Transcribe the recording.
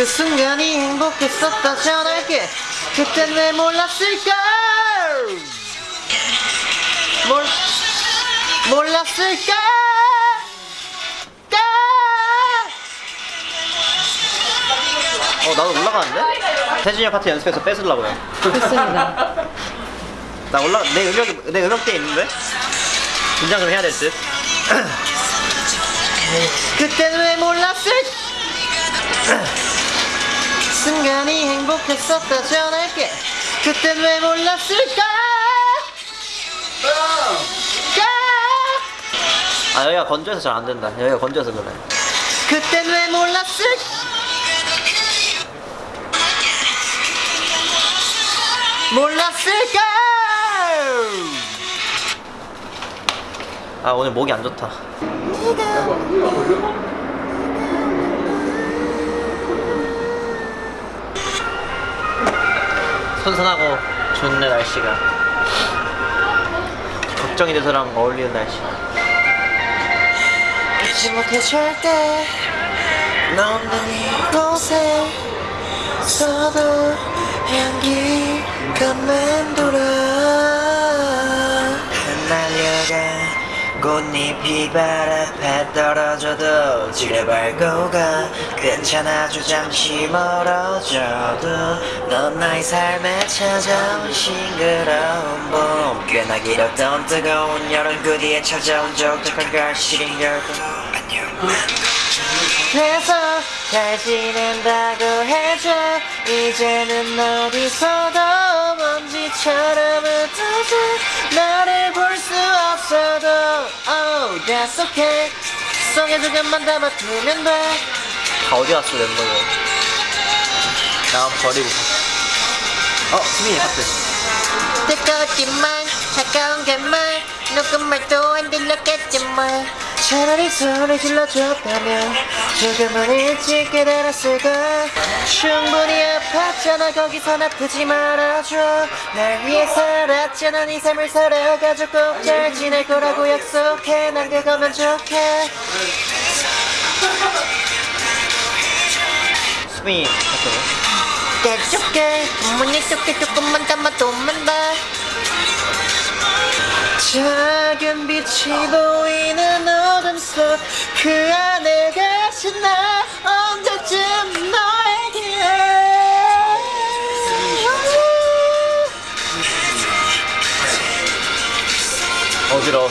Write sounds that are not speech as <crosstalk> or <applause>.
그 순간이 행복했었다 전할게 그땐 왜 몰랐을까 몰, 몰랐을까 까! 어 나도 올라가는데? 태준이 형 파트 연습해서 뺏으려고요 좋습니다. <laughs> 나 올라 내 음역이 내 음역대 있는데 긴장을 해야 될 듯. 그땐 왜 몰랐을? 순간이 행복했었다 전할게. 그땐 왜 몰랐을까? 아 여기가 건조해서 잘 안 된다. 여기가 건조해서 그래. 그땐 왜 몰랐을? 몰랐을까? 아 오늘 목이 안 좋다. 선선하고 좋네 날씨가. 걱정이 돼서랑 어울리는 날씨. 잊지 못해 절대 너 없는 이곳에 서도 향기가 맴돌아 날려가 꽃잎이 발 앞에 떨어져도 지뢰 밟고 가 괜찮아 주 잠시 멀어져도 넌 나의 삶에 찾아온 싱그러운 봄. 꽤나 길었던 뜨거운 여름 그 뒤에 찾아온 적적한 갈시린 결국 안녕. 해서 잘 지낸다고 해줘. 이제는 어디서도 먼지처럼 흩어져. 나를 볼 수 없어도 Oh that's okay. 속에 조금만 담아두면 돼다 어디 갔어 멤버들? 나 버리고. 어 수민이 하트 뜨거웠지만 차가운 게말. 누군 말도 안 들렸겠지만 차라리 소리 질러줬다면 조금은 일찍 깨달았을까? 충분히 아팠잖아 거기선 아프지 말아줘. 날 위해 살았잖아 네 삶을 살아가지고 꼭잘 지낼 거라고 약속해. 난 그거면 좋게. 수빈이 대좁게. 문이 좁게 조금만 담아두면 돼 작은 빛이 보이는 어둠 속 그 안에 계신 나 언제쯤 너에게. 어지러워